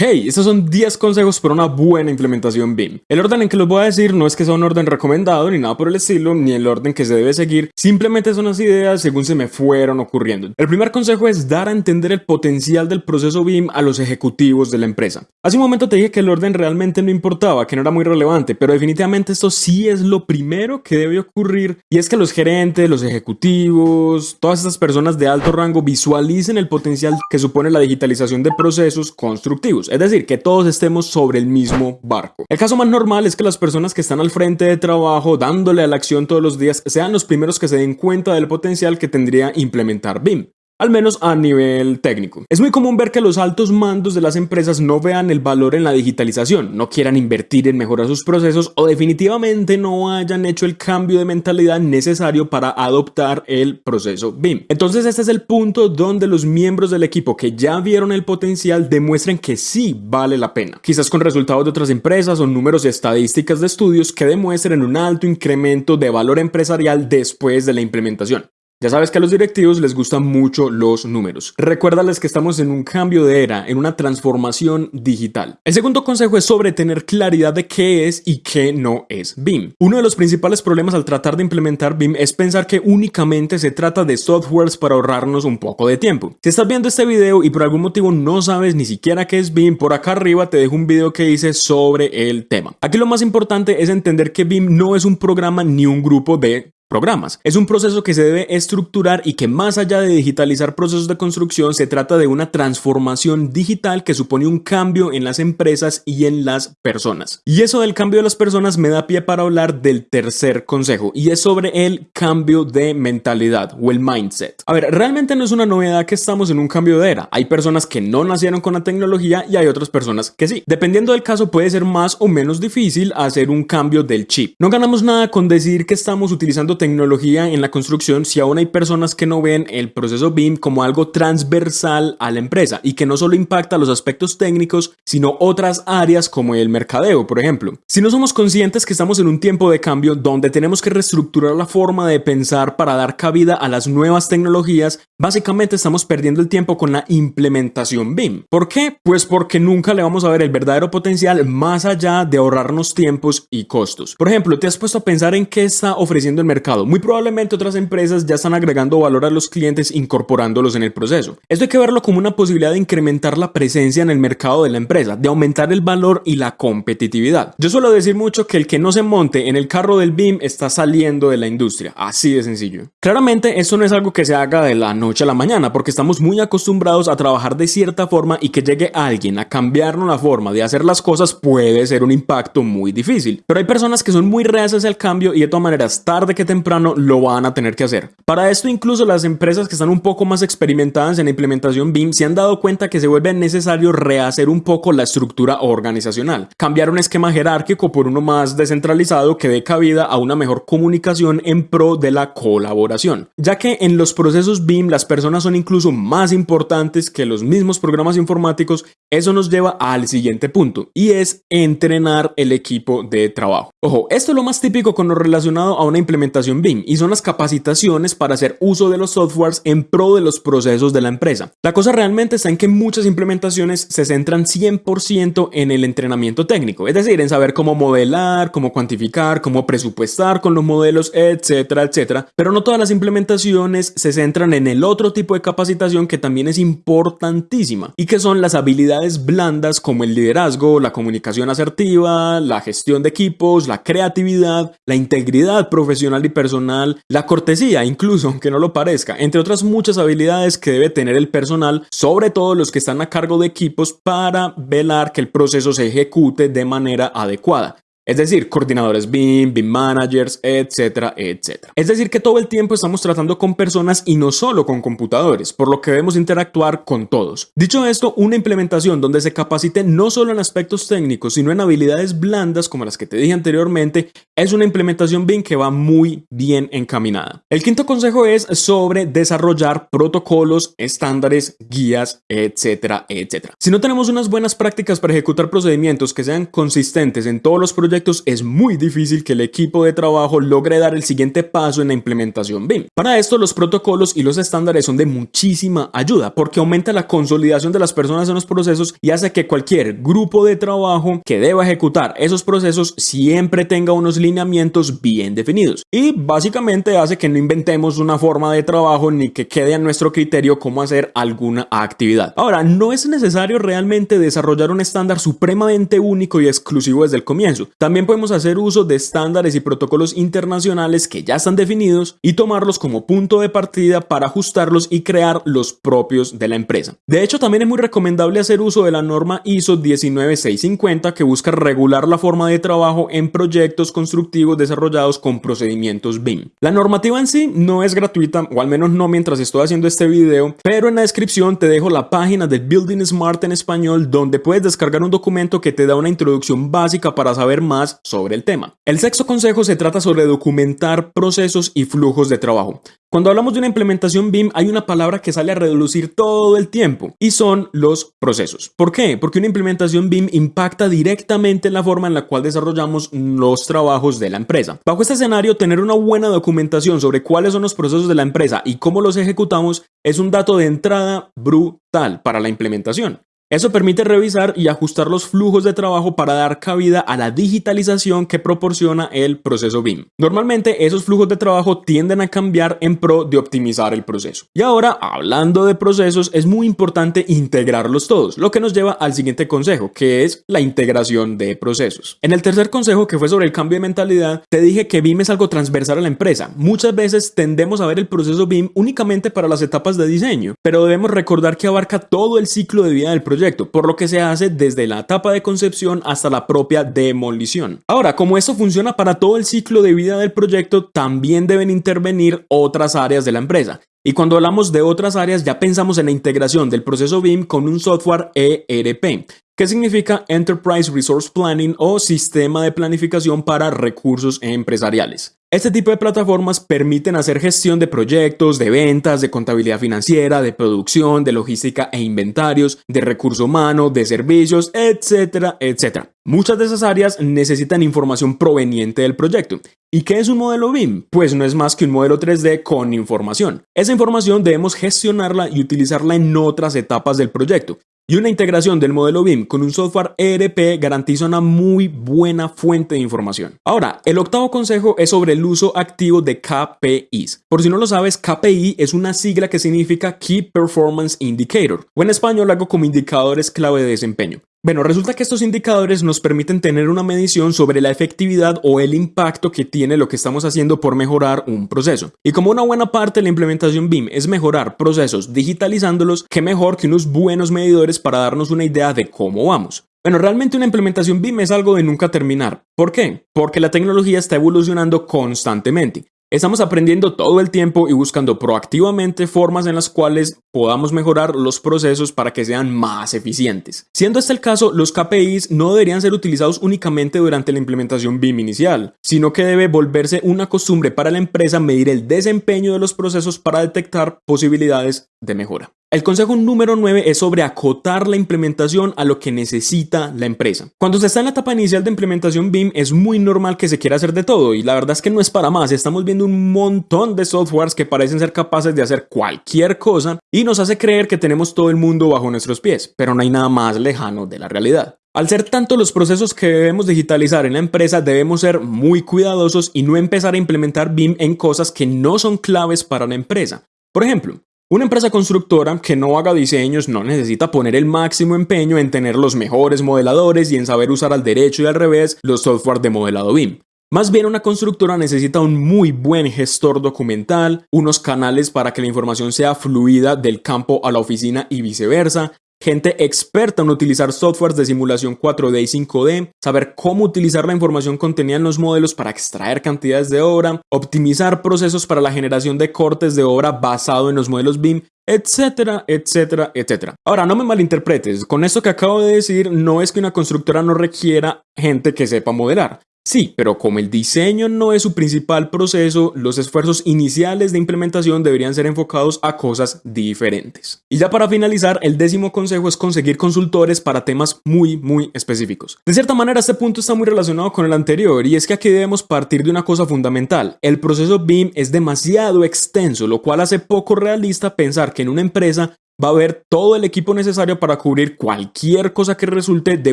Hey, estos son 10 consejos para una buena implementación BIM. El orden en que los voy a decir no es que sea un orden recomendado ni nada por el estilo, ni el orden que se debe seguir, simplemente son las ideas según se me fueron ocurriendo. El primer consejo es dar a entender el potencial del proceso BIM a los ejecutivos de la empresa. Hace un momento te dije que el orden realmente no importaba, que no era muy relevante, pero definitivamente esto sí es lo primero que debe ocurrir y es que los gerentes, los ejecutivos, todas estas personas de alto rango visualicen el potencial que supone la digitalización de procesos constructivos es decir, que todos estemos sobre el mismo barco. El caso más normal es que las personas que están al frente de trabajo dándole a la acción todos los días sean los primeros que se den cuenta del potencial que tendría implementar BIM al menos a nivel técnico. Es muy común ver que los altos mandos de las empresas no vean el valor en la digitalización, no quieran invertir en mejorar sus procesos o definitivamente no hayan hecho el cambio de mentalidad necesario para adoptar el proceso BIM. Entonces este es el punto donde los miembros del equipo que ya vieron el potencial demuestren que sí vale la pena, quizás con resultados de otras empresas o números y estadísticas de estudios que demuestren un alto incremento de valor empresarial después de la implementación. Ya sabes que a los directivos les gustan mucho los números. Recuérdales que estamos en un cambio de era, en una transformación digital. El segundo consejo es sobre tener claridad de qué es y qué no es BIM. Uno de los principales problemas al tratar de implementar BIM es pensar que únicamente se trata de softwares para ahorrarnos un poco de tiempo. Si estás viendo este video y por algún motivo no sabes ni siquiera qué es BIM, por acá arriba te dejo un video que hice sobre el tema. Aquí lo más importante es entender que BIM no es un programa ni un grupo de programas. Es un proceso que se debe estructurar y que más allá de digitalizar procesos de construcción, se trata de una transformación digital que supone un cambio en las empresas y en las personas. Y eso del cambio de las personas me da pie para hablar del tercer consejo y es sobre el cambio de mentalidad o el mindset. A ver, realmente no es una novedad que estamos en un cambio de era. Hay personas que no nacieron con la tecnología y hay otras personas que sí. Dependiendo del caso puede ser más o menos difícil hacer un cambio del chip. No ganamos nada con decir que estamos utilizando tecnología en la construcción si aún hay personas que no ven el proceso BIM como algo transversal a la empresa y que no solo impacta los aspectos técnicos, sino otras áreas como el mercadeo, por ejemplo. Si no somos conscientes que estamos en un tiempo de cambio donde tenemos que reestructurar la forma de pensar para dar cabida a las nuevas tecnologías, básicamente estamos perdiendo el tiempo con la implementación BIM. ¿Por qué? Pues porque nunca le vamos a ver el verdadero potencial más allá de ahorrarnos tiempos y costos. Por ejemplo, ¿te has puesto a pensar en qué está ofreciendo el mercado? Muy probablemente otras empresas ya están agregando valor a los clientes incorporándolos en el proceso. Esto hay que verlo como una posibilidad de incrementar la presencia en el mercado de la empresa, de aumentar el valor y la competitividad. Yo suelo decir mucho que el que no se monte en el carro del BIM está saliendo de la industria, así de sencillo. Claramente esto no es algo que se haga de la noche a la mañana, porque estamos muy acostumbrados a trabajar de cierta forma y que llegue alguien a cambiarnos la forma de hacer las cosas puede ser un impacto muy difícil. Pero hay personas que son muy reacias al cambio y de todas maneras tarde que temprano lo van a tener que hacer. Para esto incluso las empresas que están un poco más experimentadas en la implementación BIM se han dado cuenta que se vuelve necesario rehacer un poco la estructura organizacional, cambiar un esquema jerárquico por uno más descentralizado que dé cabida a una mejor comunicación en pro de la colaboración, ya que en los procesos BIM las personas son incluso más importantes que los mismos programas informáticos, eso nos lleva al siguiente punto y es entrenar el equipo de trabajo. Ojo, esto es lo más típico con lo relacionado a una implementación BIM y son las capacitaciones para hacer uso de los softwares en pro de los procesos de la empresa. La cosa realmente está en que muchas implementaciones se centran 100% en el entrenamiento técnico, es decir, en saber cómo modelar, cómo cuantificar, cómo presupuestar con los modelos, etcétera, etcétera. Pero no todas las implementaciones se centran en el otro tipo de capacitación que también es importantísima y que son las habilidades blandas como el liderazgo, la comunicación asertiva, la gestión de equipos, la creatividad, la integridad profesional y personal, la cortesía incluso, aunque no lo parezca, entre otras muchas habilidades que debe tener el personal, sobre todo los que están a cargo de equipos para velar que el proceso se ejecute de manera adecuada. Es decir, coordinadores BIM, BIM managers, etcétera, etcétera. Es decir, que todo el tiempo estamos tratando con personas y no solo con computadores, por lo que debemos interactuar con todos. Dicho esto, una implementación donde se capacite no solo en aspectos técnicos, sino en habilidades blandas como las que te dije anteriormente, es una implementación BIM que va muy bien encaminada. El quinto consejo es sobre desarrollar protocolos, estándares, guías, etcétera, etcétera. Si no tenemos unas buenas prácticas para ejecutar procedimientos que sean consistentes en todos los proyectos, es muy difícil que el equipo de trabajo logre dar el siguiente paso en la implementación BIM. Para esto los protocolos y los estándares son de muchísima ayuda porque aumenta la consolidación de las personas en los procesos y hace que cualquier grupo de trabajo que deba ejecutar esos procesos siempre tenga unos lineamientos bien definidos. Y básicamente hace que no inventemos una forma de trabajo ni que quede a nuestro criterio cómo hacer alguna actividad. Ahora, no es necesario realmente desarrollar un estándar supremamente único y exclusivo desde el comienzo. También podemos hacer uso de estándares y protocolos internacionales que ya están definidos y tomarlos como punto de partida para ajustarlos y crear los propios de la empresa. De hecho, también es muy recomendable hacer uso de la norma ISO 19650 que busca regular la forma de trabajo en proyectos constructivos desarrollados con procedimientos BIM. La normativa en sí no es gratuita, o al menos no mientras estoy haciendo este video, pero en la descripción te dejo la página de Building Smart en español donde puedes descargar un documento que te da una introducción básica para saber más sobre el tema. El sexto consejo se trata sobre documentar procesos y flujos de trabajo. Cuando hablamos de una implementación BIM hay una palabra que sale a reducir todo el tiempo y son los procesos. ¿Por qué? Porque una implementación BIM impacta directamente en la forma en la cual desarrollamos los trabajos de la empresa. Bajo este escenario, tener una buena documentación sobre cuáles son los procesos de la empresa y cómo los ejecutamos es un dato de entrada brutal para la implementación. Eso permite revisar y ajustar los flujos de trabajo para dar cabida a la digitalización que proporciona el proceso BIM. Normalmente esos flujos de trabajo tienden a cambiar en pro de optimizar el proceso. Y ahora, hablando de procesos, es muy importante integrarlos todos, lo que nos lleva al siguiente consejo, que es la integración de procesos. En el tercer consejo, que fue sobre el cambio de mentalidad, te dije que BIM es algo transversal a la empresa. Muchas veces tendemos a ver el proceso BIM únicamente para las etapas de diseño, pero debemos recordar que abarca todo el ciclo de vida del por lo que se hace desde la etapa de concepción hasta la propia demolición. Ahora, como esto funciona para todo el ciclo de vida del proyecto, también deben intervenir otras áreas de la empresa. Y cuando hablamos de otras áreas ya pensamos en la integración del proceso BIM con un software ERP, que significa Enterprise Resource Planning o Sistema de Planificación para Recursos Empresariales. Este tipo de plataformas permiten hacer gestión de proyectos, de ventas, de contabilidad financiera, de producción, de logística e inventarios, de recurso humano, de servicios, etcétera, etcétera. Muchas de esas áreas necesitan información proveniente del proyecto. ¿Y qué es un modelo BIM? Pues no es más que un modelo 3D con información. Esa información debemos gestionarla y utilizarla en otras etapas del proyecto. Y una integración del modelo BIM con un software ERP garantiza una muy buena fuente de información. Ahora, el octavo consejo es sobre el uso activo de KPIs. Por si no lo sabes, KPI es una sigla que significa Key Performance Indicator, en español algo como indicadores clave de desempeño. Bueno, resulta que estos indicadores nos permiten tener una medición sobre la efectividad o el impacto que tiene lo que estamos haciendo por mejorar un proceso. Y como una buena parte de la implementación BIM es mejorar procesos digitalizándolos, qué mejor que unos buenos medidores para darnos una idea de cómo vamos. Bueno, realmente una implementación BIM es algo de nunca terminar. ¿Por qué? Porque la tecnología está evolucionando constantemente. Estamos aprendiendo todo el tiempo y buscando proactivamente formas en las cuales podamos mejorar los procesos para que sean más eficientes. Siendo este el caso, los KPIs no deberían ser utilizados únicamente durante la implementación BIM inicial, sino que debe volverse una costumbre para la empresa medir el desempeño de los procesos para detectar posibilidades de mejora. El consejo número 9 es sobre acotar la implementación a lo que necesita la empresa. Cuando se está en la etapa inicial de implementación BIM es muy normal que se quiera hacer de todo y la verdad es que no es para más. Estamos viendo un montón de softwares que parecen ser capaces de hacer cualquier cosa y nos hace creer que tenemos todo el mundo bajo nuestros pies, pero no hay nada más lejano de la realidad. Al ser tanto los procesos que debemos digitalizar en la empresa, debemos ser muy cuidadosos y no empezar a implementar BIM en cosas que no son claves para la empresa. Por ejemplo, una empresa constructora que no haga diseños no necesita poner el máximo empeño en tener los mejores modeladores y en saber usar al derecho y al revés los software de modelado BIM. Más bien una constructora necesita un muy buen gestor documental, unos canales para que la información sea fluida del campo a la oficina y viceversa, gente experta en utilizar softwares de simulación 4D y 5D, saber cómo utilizar la información contenida en los modelos para extraer cantidades de obra, optimizar procesos para la generación de cortes de obra basado en los modelos BIM, etcétera, etcétera, etcétera. Ahora, no me malinterpretes, con esto que acabo de decir no es que una constructora no requiera gente que sepa modelar. Sí, pero como el diseño no es su principal proceso, los esfuerzos iniciales de implementación deberían ser enfocados a cosas diferentes. Y ya para finalizar, el décimo consejo es conseguir consultores para temas muy, muy específicos. De cierta manera, este punto está muy relacionado con el anterior y es que aquí debemos partir de una cosa fundamental. El proceso BIM es demasiado extenso, lo cual hace poco realista pensar que en una empresa va a haber todo el equipo necesario para cubrir cualquier cosa que resulte de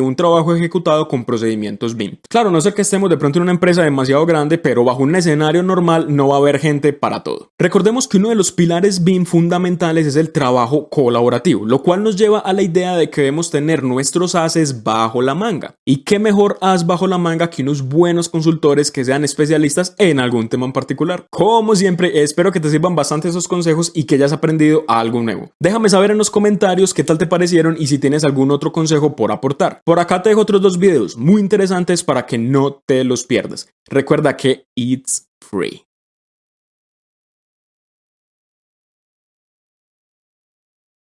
un trabajo ejecutado con procedimientos BIM. Claro, no sé que estemos de pronto en una empresa demasiado grande, pero bajo un escenario normal no va a haber gente para todo. Recordemos que uno de los pilares BIM fundamentales es el trabajo colaborativo, lo cual nos lleva a la idea de que debemos tener nuestros haces bajo la manga. ¿Y qué mejor as bajo la manga que unos buenos consultores que sean especialistas en algún tema en particular? Como siempre, espero que te sirvan bastante esos consejos y que hayas aprendido algo nuevo. Déjame saber en los comentarios qué tal te parecieron y si tienes algún otro consejo por aportar. Por acá te dejo otros dos videos muy interesantes para que no te los pierdas. Recuerda que it's free.